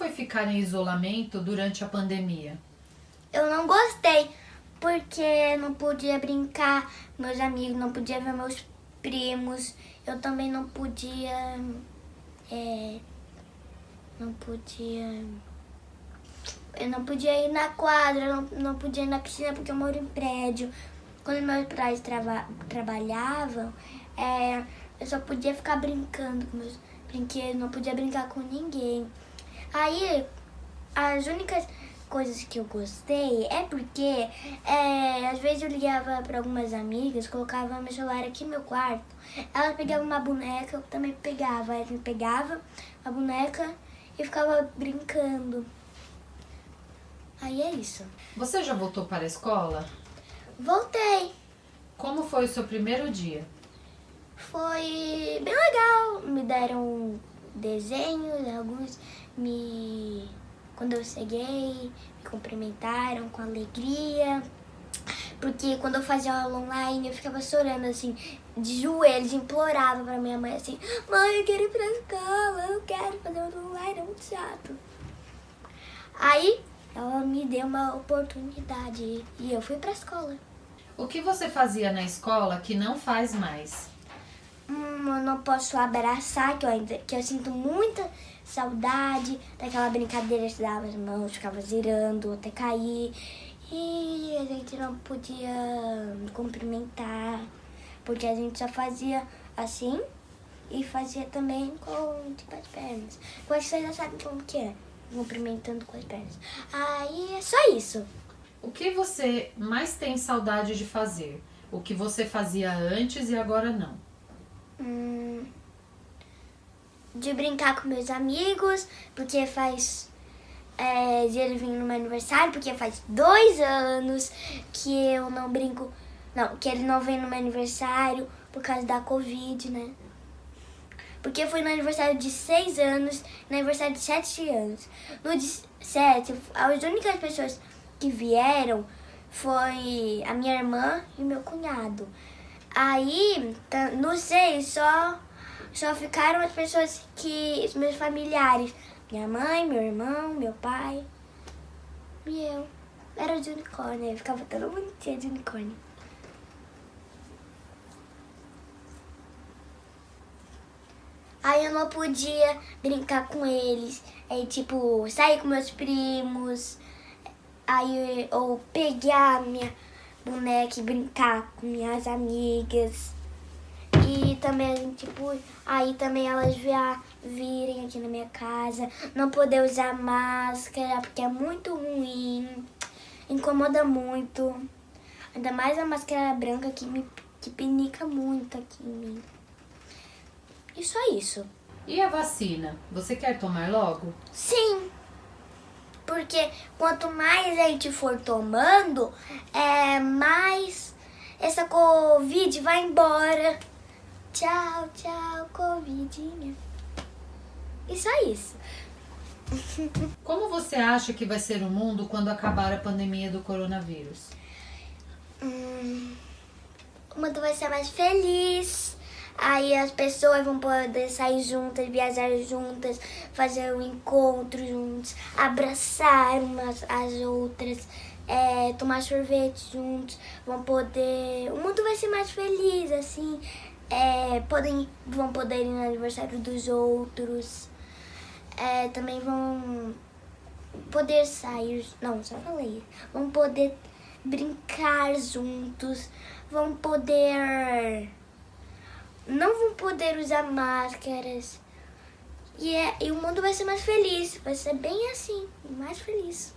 foi ficar em isolamento durante a pandemia? Eu não gostei, porque não podia brincar meus amigos, não podia ver meus primos. Eu também não podia. É, não podia. Eu não podia ir na quadra, não, não podia ir na piscina porque eu moro em prédio. Quando meus pais trava, trabalhavam, é, eu só podia ficar brincando com meus brinquedos, não podia brincar com ninguém. Aí, as únicas coisas que eu gostei é porque é, às vezes eu ligava para algumas amigas, colocava meu celular aqui no meu quarto, elas pegavam uma boneca, eu também pegava, elas me pegavam a boneca e ficava brincando. Aí é isso. Você já voltou para a escola? Voltei. Como foi o seu primeiro dia? Foi bem legal. Me deram desenhos, alguns me. Quando eu cheguei, me cumprimentaram com alegria. Porque quando eu fazia aula online, eu ficava chorando assim, de joelhos, implorava pra minha mãe assim: Mãe, eu quero ir pra escola, eu quero fazer aula online, é muito chato. Aí ela me deu uma oportunidade e eu fui pra escola. O que você fazia na escola que não faz mais? Hum, eu não posso abraçar, que eu, ainda, que eu sinto muita saudade daquela brincadeira de dar as mãos, ficava girando até cair. E a gente não podia cumprimentar, porque a gente só fazia assim e fazia também com tipo, as pernas. Eu vocês já sabem como que é, cumprimentando com as pernas. Aí é só isso. O que você mais tem saudade de fazer? O que você fazia antes e agora não? Hum, de brincar com meus amigos, porque faz. É, de ele vir no meu aniversário, porque faz dois anos que eu não brinco. Não, que ele não vem no meu aniversário por causa da Covid, né? Porque foi no aniversário de seis anos, no aniversário de sete anos. No de sete, as únicas pessoas que vieram foi a minha irmã e meu cunhado. Aí, no seis, só, só ficaram as pessoas que. os meus familiares. Minha mãe, meu irmão, meu pai e eu. Era de unicórnio, eu ficava toda bonitinha de unicórnio. Aí eu não podia brincar com eles. Aí, tipo, sair com meus primos. Aí eu pegar minha boneca e brincar com minhas amigas. E também, tipo, aí também elas via, virem aqui na minha casa. Não poder usar máscara, porque é muito ruim. Incomoda muito. Ainda mais a máscara branca que me que pinica muito aqui em mim. E só isso. E a vacina? Você quer tomar logo? Sim. Porque quanto mais a gente for tomando, é, mais essa Covid vai embora. Tchau, tchau, Covidinha. E só isso. Como você acha que vai ser o mundo quando acabar a pandemia do coronavírus? Hum, o mundo vai ser mais feliz. Aí as pessoas vão poder sair juntas, viajar juntas, fazer um encontro juntos, abraçar umas as outras, é, tomar sorvete juntos, vão poder. O mundo vai ser mais feliz, assim. É, podem, vão poder ir no aniversário dos outros. É, também vão poder sair. Não, só falei. Vão poder brincar juntos. Vão poder não vão poder usar máscaras. E, é, e o mundo vai ser mais feliz. Vai ser bem assim, mais feliz.